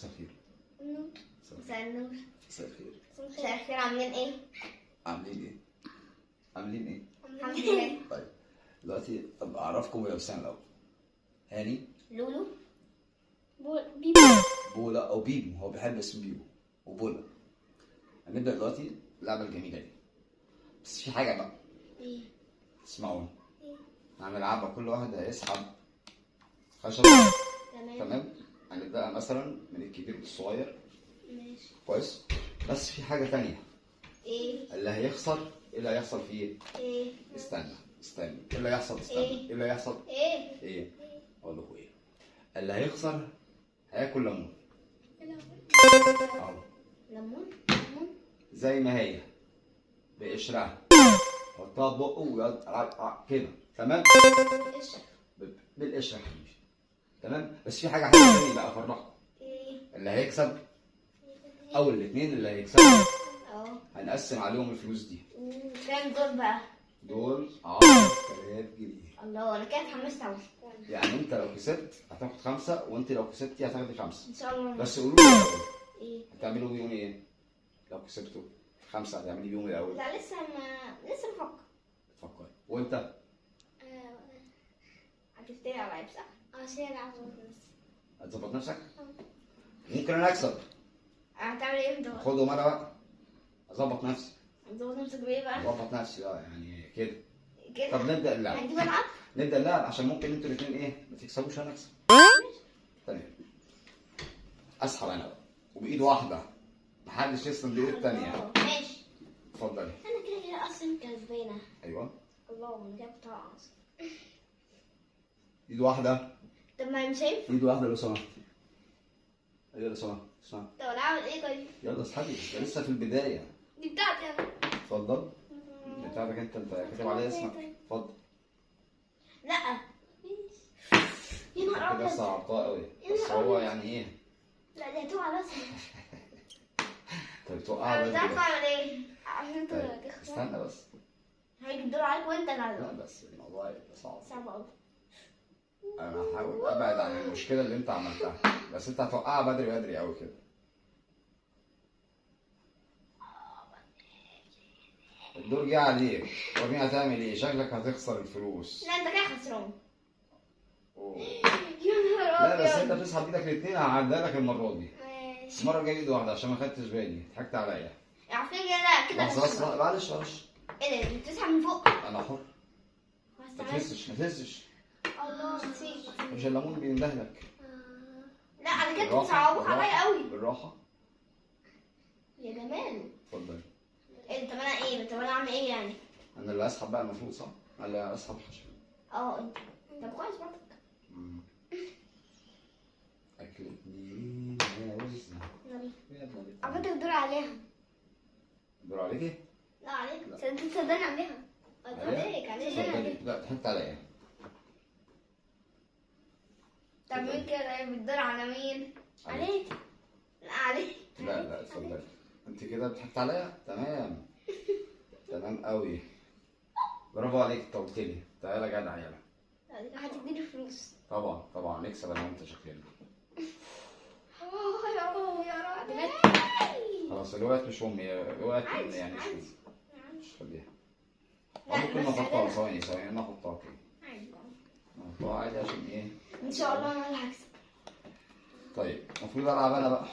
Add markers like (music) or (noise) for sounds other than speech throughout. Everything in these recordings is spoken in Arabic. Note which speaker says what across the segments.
Speaker 1: مساء الخير
Speaker 2: النور مساء النور
Speaker 1: مساء الخير
Speaker 2: مساء الخير عاملين إيه؟
Speaker 1: عاملين إيه؟ عاملين إيه؟
Speaker 2: الحمد لله (laughs)
Speaker 1: طيب دلوقتي طب أعرفكم بنفسنا الأول. هاني؟
Speaker 2: لولو.
Speaker 3: بيبي
Speaker 1: بولا أو بيبو. هو بيحب اسم بيبو وبولا. هنبدأ دلوقتي اللعبه الجميلة دي. بس في حاجة بقى.
Speaker 2: إيه؟
Speaker 1: اسمعوني. هنلعبها كل واحد هيسحب خشب.
Speaker 2: تمام.
Speaker 1: تمام؟ هنبدأ مثلا من الكبير للصغير.
Speaker 2: ماشي.
Speaker 1: كويس. بس في حاجة تانية.
Speaker 2: إيه؟
Speaker 1: اللي هيخسر إيه اللي هيحصل فيه
Speaker 2: إيه؟
Speaker 1: استنى استنى. إيه اللي هيحصل؟ استنى.
Speaker 2: إيه؟
Speaker 1: إيه اللي هيحصل؟
Speaker 2: إيه؟
Speaker 1: إيه؟ أقول لكم إيه. اللي هيخسر هياكل ليمون. أهو.
Speaker 2: ليمون؟ ليمون؟
Speaker 1: زي ما هي. بقشرها. حطها في بقه ويقعد كده. تمام؟
Speaker 2: قشر
Speaker 1: ب- بالقشرة يا حبيبي. تمام؟ بس في حاجة تانية بقى افرحكم
Speaker 2: إيه؟
Speaker 1: اللي هيكسب؟ أو الاثنين اللي هيكسبوا.
Speaker 2: آه
Speaker 1: هنقسم عليهم الفلوس دي.
Speaker 2: كام دول بقى؟
Speaker 1: دول؟ 10000 جنيه.
Speaker 2: الله أنا كده اتحمست اوي
Speaker 1: يعني أنت لو كسبت هتاخد خمسة وأنت لو كسبتي هتاخدي خمسة.
Speaker 2: إن شاء الله.
Speaker 1: بس قولوا لي
Speaker 2: إيه؟
Speaker 1: هتعملوا بيهم إيه؟ لو كسبتوا خمسة هتعملي بيهم إيه الأول؟
Speaker 2: لا لسه ما لسه بفكر.
Speaker 1: فكر وأنت؟
Speaker 2: هتفتري على آه شارع
Speaker 1: هتظبط نفسك؟ ممكن أنا أكسب.
Speaker 2: هتعمل إيه انت بقى؟
Speaker 1: خدهم أنا بقى. أظبط نفسي.
Speaker 2: هتظبط نفسك بإيه بقى؟
Speaker 1: أظبط نفسي بقى يعني كده.
Speaker 2: كده؟
Speaker 1: طب نبدأ اللعب.
Speaker 2: هنجيب العب؟ (laughs)
Speaker 1: نبدأ اللعب عشان ممكن أنتوا الاثنين إيه ما تكسبوش أنا أكسب. تمام أسحب أنا بقى. وبإيد واحدة. محدش يسلم بايد الثانية
Speaker 2: آه، ماشي.
Speaker 1: اتفضلي.
Speaker 2: أنا كده كده أصلا كسبانة.
Speaker 1: أيوه.
Speaker 2: الله أنا بتاع أصلا.
Speaker 1: إيد واحدة.
Speaker 2: طب ما مش هينفع
Speaker 1: ايد واحدة لو سمحت أيوه لو سمحت اسمع
Speaker 2: طب أنا اعمل إيه طيب؟
Speaker 1: يلا اسحبي ده لسه في البدايه
Speaker 2: دي بتاعتي أنا
Speaker 1: اتفضل بتاعتك انت انت كاتب عليها اسمك اتفضل
Speaker 2: لا يا نهار
Speaker 1: كده
Speaker 2: ابيض
Speaker 1: صعبتها قوي بس هو يعني إيه
Speaker 2: لا دي هتقع راسي
Speaker 1: انت بتوقع
Speaker 2: أنا مش عارفه
Speaker 1: بس.
Speaker 2: اعمل إيه عشان انت
Speaker 1: استنى بس
Speaker 2: هيجي الدور عليك وانت
Speaker 1: لا
Speaker 2: اللي
Speaker 1: بس الموضوع هيبقى صعب
Speaker 2: صعب قوي
Speaker 1: أنا هحاول أبعد عن المشكلة اللي أنت عملتها بس أنت هتوقعها بدري بدري قوي كده. الدور جه عليك. وريني هتعمل إيه؟ شكلك هتخسر الفلوس.
Speaker 2: لا أنت كده خسران. يا نهار
Speaker 1: لا بس
Speaker 2: أنت
Speaker 1: بتسحب إيدك الاثنين هعديها لك المرة دي.
Speaker 2: ماشي.
Speaker 1: المرة الجاية ايد واحدة عشان ما خدتش بالي. ضحكت عليا.
Speaker 2: عارفين لا كده
Speaker 1: بس معلش معلش.
Speaker 2: إيه ده؟ بتسحب من فوق؟
Speaker 1: أنا حر. ما تهزش ما تهزش. مش الليمون بيندهلك
Speaker 2: لا أنا كده
Speaker 1: بالراحة،
Speaker 2: عليا قوي.
Speaker 1: بالراحة.
Speaker 2: يا جمال.
Speaker 1: اتفضل.
Speaker 2: إيه طب أنا إيه؟ طب أنا اعمل إيه يعني؟
Speaker 1: أنا اللي اسحب بقى المفروض صح؟ أنا اللي اسحب الخشب
Speaker 2: آه انت طب كويس برضك.
Speaker 1: اكلتني يا وزنة
Speaker 2: يلا. على. فكرة الدور عليها.
Speaker 1: دور عليكي؟
Speaker 2: لا عليك.
Speaker 1: لا.
Speaker 2: صدق صدقني عليها. عليك عليك. عليك
Speaker 1: لا ضحكت عليا.
Speaker 2: طب مين كده؟ بتدور على مين؟ عليك. لا عليك.
Speaker 1: لا لا اتفضلي. انت كده ضحكت عليا؟ تمام. تمام قوي. برافو عليك انت قلت لي تعالى يا جدع يلا.
Speaker 2: هتديني فلوس.
Speaker 1: طبعا طبعا. نكسب أنا وانت شكلنا.
Speaker 2: آه يا رب يا رب
Speaker 1: خلاص الوقت مش امي الوقت يعني مش. مش خليها ممكن نحطها. ثواني ثواني أنا احطها عادي عشان إيه
Speaker 2: ان شاء الله أنا اللي هكسب
Speaker 1: طيب المفروض العب أنا بقى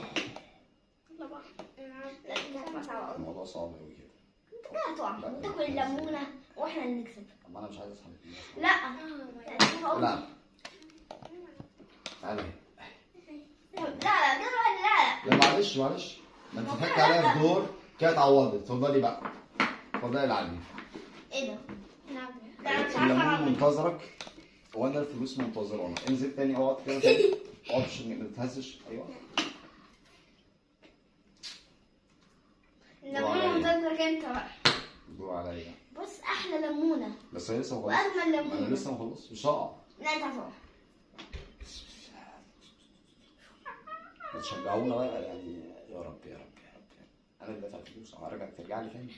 Speaker 2: لا بقى.
Speaker 1: الموضوع صعب قوي كده
Speaker 2: انت كده هتقع. وتاكل الليمونة وإحنا اللي نكسب
Speaker 1: طب أنا مش عايز الفلوس.
Speaker 2: لا لا
Speaker 1: تعالى
Speaker 2: لا لا لا لا
Speaker 1: لا معلش معلش ما انت ضحكت عليا في دور كده اتعوضت اتفضلي بقى اتفضلي العبي
Speaker 2: إيه ده؟ ده أنا مش اعمل
Speaker 1: منتظرك وأنا الفلوس منتظرانا انزل تاني أقعد كده تاني (laughs) أقعد ما تتهزش أيوه.
Speaker 2: الليمونة منتظرك أنت بقى.
Speaker 1: دور عليا.
Speaker 2: بص أحلى ليمونة
Speaker 1: بس هي لسه ما
Speaker 2: واجمل
Speaker 1: خلصتش. ما أنا
Speaker 2: ليمونة
Speaker 1: لسه ما خلصتش. مش هقع
Speaker 2: لا أنت هتقع
Speaker 1: تشجعونا بقى؟ يعني يا رب يا رب يا رب. أنا اللي دافع الفلوس. هرجع ترجع لي تاني.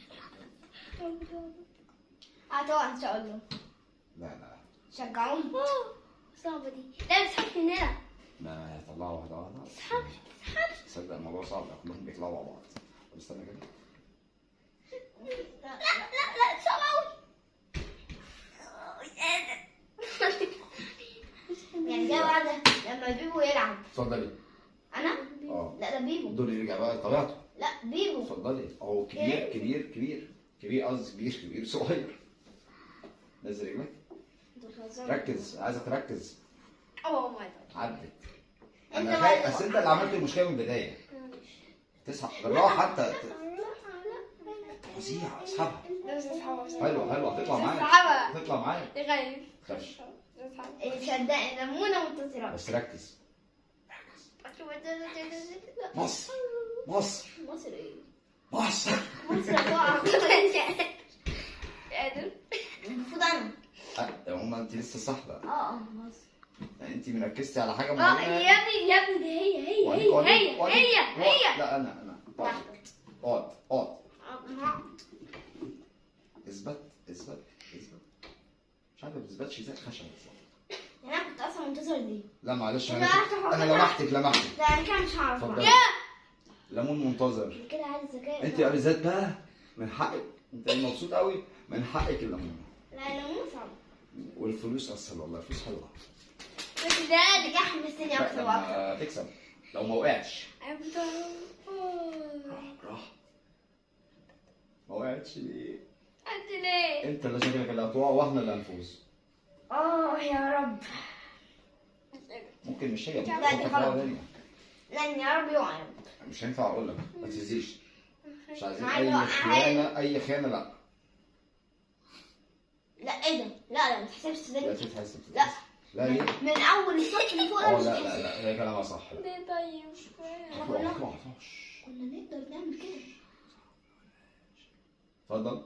Speaker 2: هتقع إن شاء الله.
Speaker 1: لا لا.
Speaker 2: شجعوني. صعبة دي. لا بتحط من هنا
Speaker 1: ما طلعوا واحدة واحدة
Speaker 3: اسحب اسحب
Speaker 1: تصدق الموضوع صعب كلهم بيطلعوا مع بعض. طب استنى كده.
Speaker 2: لا
Speaker 3: لا لا لا صعب قوي (laughs)
Speaker 2: يعني ده بعد لما بيبو يلعب.
Speaker 1: اتفضلي.
Speaker 2: أنا؟
Speaker 1: آه.
Speaker 2: لا ده بيبو.
Speaker 1: دول يرجع بقى لطبيعته.
Speaker 2: لا بيبو.
Speaker 1: اتفضلي. أهو كبير. كبير كبير. كبير قصدي كبير كبير صغير. نزل رجلك. ركز عايزك تركز.
Speaker 3: اوه ماي جاد
Speaker 1: عدت.
Speaker 2: انت أنا
Speaker 1: خايف بس أنت اللي عملت المشكلة من البداية. تسحب بالراحة حتى. فظيع أسحبها. حلو حلو هتطلع
Speaker 3: اسحبها.
Speaker 1: هتطلع معاك
Speaker 3: غريب
Speaker 1: تخافش
Speaker 2: صدقني ليمونه منتصره
Speaker 1: بس ركز. مصر. مصر.
Speaker 2: مصر إيه؟
Speaker 1: مصر.
Speaker 2: مصر (laughs) (laughs) المفروض
Speaker 1: أنا. هما انت لسه بقى
Speaker 2: آه آه
Speaker 1: يعني انت مركزتي على حاجة
Speaker 3: آه
Speaker 1: معينة؟
Speaker 3: يا ابني يا ابني دي هي هي هي هي هي هي.
Speaker 1: لا أنا أنا اقعد اقعد اثبت اثبت اثبت. مش عارف ما بتثبتش زي الخشب
Speaker 2: يعني أنا كنت أصلا منتظر دي.
Speaker 1: لا معلش
Speaker 2: لا، أنا
Speaker 1: أنا لمحتك لمحتك.
Speaker 2: ده أنا كده مش هعرف.
Speaker 1: ليمون منتظر.
Speaker 2: كده عايز ذكاء.
Speaker 1: انت يا ذات بقى من حقك. انت مبسوط قوي؟ من حقك الليمون.
Speaker 2: صعب.
Speaker 1: والفلوس اسهل والله الفلوس حلوة.
Speaker 2: بس ده
Speaker 1: لا،
Speaker 2: أكتر وأكتر
Speaker 1: لما تكسب. لو ما وقعتش.
Speaker 3: افضل
Speaker 1: راح ما وقعتش ليه؟
Speaker 3: انت ليه؟
Speaker 1: أنت اللي شكلك اللي هتقع وإحنا اللي هنفوز.
Speaker 2: آه يا رب.
Speaker 1: ممكن مش هي ممكن.
Speaker 2: لأن يا رب يقع.
Speaker 1: مش هينفع أقول لك ما تهزيش مش عايزين
Speaker 2: أيوة،
Speaker 1: أي خيانة أي خيانة لا
Speaker 2: لا إيه ده؟ لا لا ما تحسبش
Speaker 1: لا
Speaker 2: ده
Speaker 1: تتحسب
Speaker 2: لا.
Speaker 1: لا ليه؟
Speaker 2: من أول الصف اللي فوق ده آه
Speaker 1: لا لا. لا هي كلامها صح. لا
Speaker 3: ليه طيب.
Speaker 2: كنا نقدر نعمل كده.
Speaker 1: اتفضل.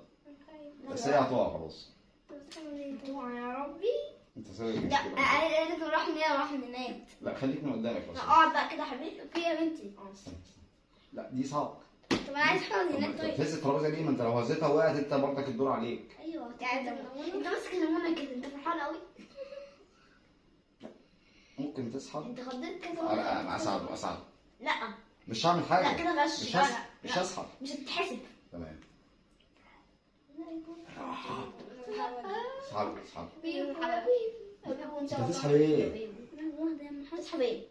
Speaker 1: بس هي هتقع خلاص.
Speaker 2: يا ربي.
Speaker 1: أنت سوي
Speaker 2: لا
Speaker 1: المشكلة
Speaker 2: أنا لازم أروح هنا وأروح من هناك.
Speaker 1: لا خليك من قدامك بس.
Speaker 2: لا أقعد بقى كده يا حبيبي. في يا بنتي.
Speaker 1: لا دي صعب
Speaker 2: طب أنا عايز هناك
Speaker 1: انت
Speaker 2: طيب.
Speaker 1: الترابيزة دي ما أنت لو هزيتها وقعت أنت برضك الدور عليك.
Speaker 2: أيوه. تعالى أنت ماسك الليمونة كده أنت فرحان قوي
Speaker 1: ممكن تسحب.
Speaker 2: أنت خضيت كذا
Speaker 1: آه لا أنا أساعده أساعده.
Speaker 2: لا.
Speaker 1: مش هعمل حاجة.
Speaker 2: لا كده غش.
Speaker 1: مش.
Speaker 2: لا
Speaker 1: مش. هسحب.
Speaker 2: مش هتتحسب.
Speaker 1: تمام. اسحب اسحب
Speaker 2: بيبو حبيبي. بيبو إن شاء الله
Speaker 1: هتسحب
Speaker 2: إيه؟ هتسحب إيه؟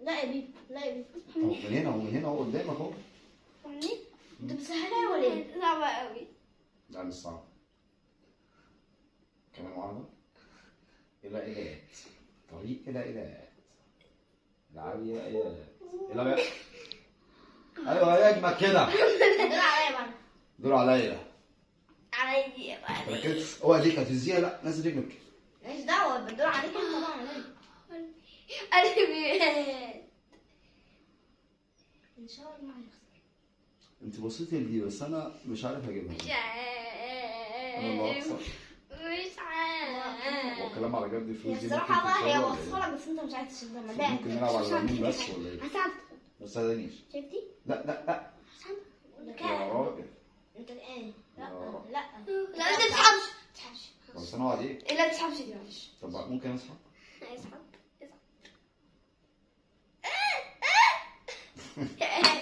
Speaker 2: لا يا بيبو لا يا
Speaker 1: اهو من هنا اهو من هنا اهو قدامك أهو.
Speaker 2: انت بتسهلها ولا إيه؟
Speaker 3: صعبة قوي
Speaker 1: لا مش صعب كمان واحدة إلى إيلات طريق إلى إيلات العالية إيلات إلى بقى أيوه يا أجمل كده. (laughs)
Speaker 2: دول عليا بقى.
Speaker 1: دور عليا.
Speaker 3: عليا بقى.
Speaker 1: اوعى ديك هتزيها لا نزل رجلك.
Speaker 2: ماليش دعوة بدور عليك انت طبعا
Speaker 3: قلبي
Speaker 2: إن شاء الله هيخسر.
Speaker 1: انت بصيتي لدي بس أنا مش عارف أجيبها.
Speaker 3: مش
Speaker 1: أنا
Speaker 3: عارف
Speaker 1: هخسر.
Speaker 3: مش عارف.
Speaker 1: هو الكلام على جد الفلوس دي ممكن
Speaker 2: بقى هي
Speaker 1: تتساوي ولا
Speaker 2: وصفها لك بس أنت مش عايز تشدها
Speaker 1: إيه؟ ممكن نلعب على اليمين بس ولا إيه؟
Speaker 2: هساعدك
Speaker 1: ما تساعدنيش.
Speaker 2: شفتي؟
Speaker 1: لا لا لا.
Speaker 2: ده
Speaker 1: يا راجل.
Speaker 2: أنت إيه؟ لا. لا.
Speaker 3: لا أنت تسحبش
Speaker 2: تسحبش
Speaker 1: بس أنا اقعد إيه؟
Speaker 3: لا تسحبش دي معلش.
Speaker 1: طب ممكن أسحب؟
Speaker 3: اسحب
Speaker 1: لله (laughs) (laughs)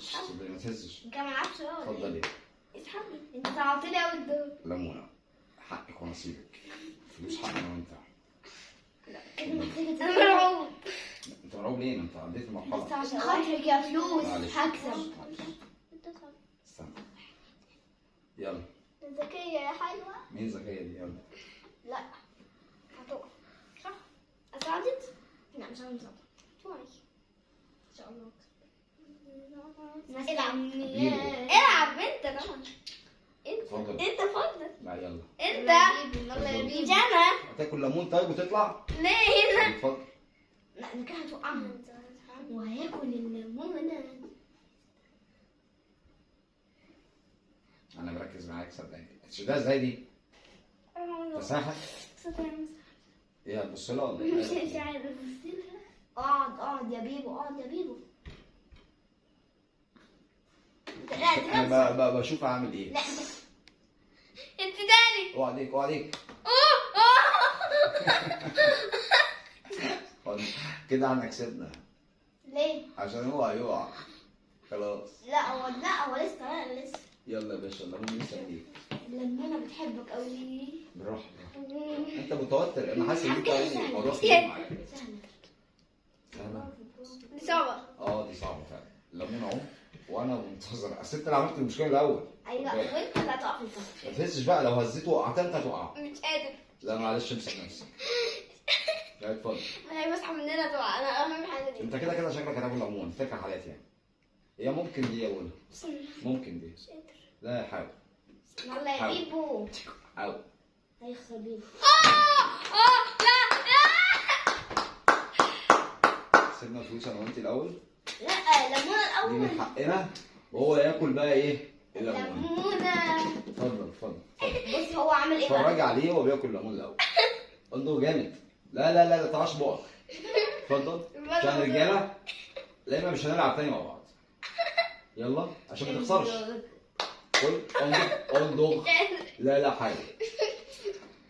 Speaker 1: صدقني ما تهزش
Speaker 2: انت ما ولا
Speaker 1: اتفضلي
Speaker 2: إيه؟ اسحبني انت لي قوي الدور.
Speaker 1: ليمونة. حقك ونصيبك فلوس حق أنا وأنت.
Speaker 2: كده محتاجه
Speaker 3: أنا مرعوب.
Speaker 1: أنت مرعوب ليه؟ أنت عديت المرحلة.
Speaker 2: بس عشان خاطرك يا فلوس. هكسب.
Speaker 1: استنى. يلا.
Speaker 2: ذكية يا حلوة.
Speaker 1: مين ذكية دي؟ يلا.
Speaker 2: لا. هتقع. صح؟ أساعدت؟ لا مش هنزل. شوي إن شاء الله.
Speaker 3: إلعب. أنت طبعا.
Speaker 1: اتفضل.
Speaker 3: أنت فضل
Speaker 1: لا يلا.
Speaker 3: أنت.
Speaker 2: يلا يا بيبي.
Speaker 3: جنى.
Speaker 1: هتاكل ليمون طيب وتطلع؟
Speaker 3: ليه هنا؟
Speaker 1: اتفضل.
Speaker 2: لا انت كده هتوقعها. وهياكل الليمون
Speaker 1: أنا مركز معاك صدقني. ده إزاي دي؟ تساحل إيه هتبص لها
Speaker 2: مش
Speaker 1: إيه؟
Speaker 2: عارف. اقعد اقعد يا بيبو اقعد يا بيبو.
Speaker 1: أنا بشوف اعمل إيه.
Speaker 2: لا انت
Speaker 3: تاني.
Speaker 1: اوعى عليك اوعى عليك. (laughs) كده إحنا كسبنا.
Speaker 2: ليه؟
Speaker 1: عشان هو هيقع. خلاص.
Speaker 2: لا هو لا هو لسه لا لسه.
Speaker 1: يلا يا باشا الليمون لسه إيه
Speaker 2: لما أنا بتحبك قوي
Speaker 1: بالراحة. انت متوتر. أنا حاسس ان انت الموضوع كبير معاك
Speaker 2: سهلة؟
Speaker 3: دي صعبة.
Speaker 1: آه دي صعبة فعلا. الليمون أهو. وأنا منتظر. اصل انت اللي عملت المشكلة الأول.
Speaker 2: أيوه وأنت اللي هتقع في الفخ
Speaker 1: ما تحسش بقى لو هزيت وقعت أنت هتقع.
Speaker 3: مش قادر.
Speaker 1: لا معلش امسك نفسك. لا اتفضل
Speaker 3: ما هي بصحى مننا تقع. أنا اهم حاجة دي.
Speaker 1: أنت كده كده شكلك هتاكل ليمون فكره حالات يعني. هي ممكن دي اولها ممكن دي. لا يا حاول
Speaker 2: يلا يا بيبو.
Speaker 1: حاول.
Speaker 2: هيخسر بيبو
Speaker 3: آه! لا!
Speaker 1: سيبنا فلوس أنا وانت الأول.
Speaker 2: لا ليمونة
Speaker 1: دي من
Speaker 2: الأول
Speaker 1: حقنا وهو ياكل بقى إيه؟ الليمون
Speaker 2: ليمونة.
Speaker 1: اتفضل اتفضل.
Speaker 2: بص هو عامل إيه
Speaker 1: اتفرج عليه وهو بياكل الليمون الأول. انضو جامد. لا لا لا لا تعاش بقك. اتفضل. عشان الرجالة لا مش هنلعب تاني مع بعض. يلا عشان ما تخسرش. قول انضغ انضغ لا لا حاجة.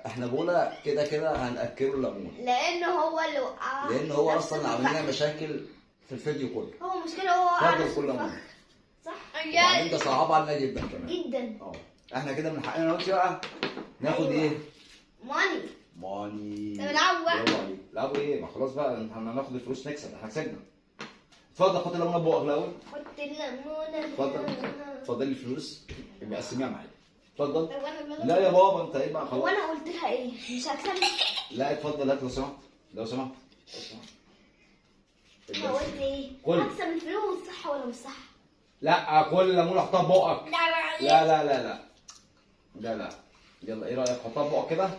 Speaker 1: إحنا بقولها كده كده هنأكله الليمون
Speaker 2: لأن هو اللي وقع
Speaker 1: لأن هو أصلا عامل. لنا مشاكل في الفيديو كله.
Speaker 2: هو مشكلة هو نفس
Speaker 1: كل
Speaker 2: صح؟
Speaker 1: وبعدين ده صعب علينا جدا كمان.
Speaker 2: جدا.
Speaker 1: آه إحنا كده من حقنا دلوقتي بقى ناخد
Speaker 2: أيوة.
Speaker 1: إيه؟
Speaker 2: ماني.
Speaker 1: ماني.
Speaker 3: طب نلعبوا بقى.
Speaker 1: برافو عليك لعبوا إيه؟ ما خلاص بقى إحنا هناخد الفلوس نكسب. إحنا كسبنا. اتفضل حط الليمونه في بقك الأول.
Speaker 2: حط الليمونة
Speaker 1: اتفضل. اتفضل لي الفلوس يبقى قسميها معايا. اتفضل. لا يا بابا أنت إيه بقى؟ خلاص
Speaker 2: أنا قلت لها إيه؟ مش هكسب.
Speaker 1: لا اتفضل. هات لو سمحت. لو سمحت.
Speaker 2: قلت إيه
Speaker 1: كل.
Speaker 2: هكسب الفلوس صح ولا مش صح؟
Speaker 1: لا كل الليمونه حطها في بقك
Speaker 3: لا
Speaker 1: لا لا. لا لا لا لا. يلا إيه رأيك؟ حطها في بقك كده.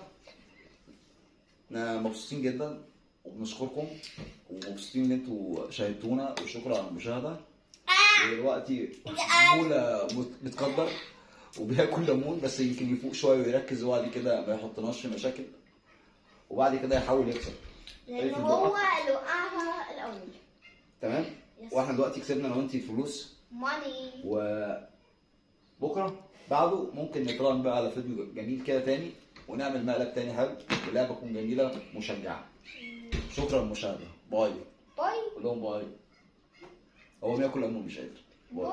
Speaker 1: إحنا مبسوطين جدا وبنشكركم ومبسوطين إن أنتوا شاهدتونا وشكرا على المشاهدة. ودلوقتي بولا مت- متقدر وبياكل ليمون بس يمكن يفوق شوية ويركز وبعد كده ما يحطناش في مشاكل وبعد كده يحاول يكسب. لأن
Speaker 2: هو. اللي وقعها الأول.
Speaker 1: تمام. وإحنا دلوقتي كسبنا أنا وأنتي فلوس
Speaker 2: money
Speaker 1: وبكره بعده ممكن نتراهن بقى على فيديو جميل كده تاني ونعمل مقلب تاني حلو ولعبه تكون جميلة مشجعه شكرا للمشاهدة. bye.
Speaker 2: bye.
Speaker 1: قول لهم bye. هو بياكل ليمون مش قادر.
Speaker 2: bye.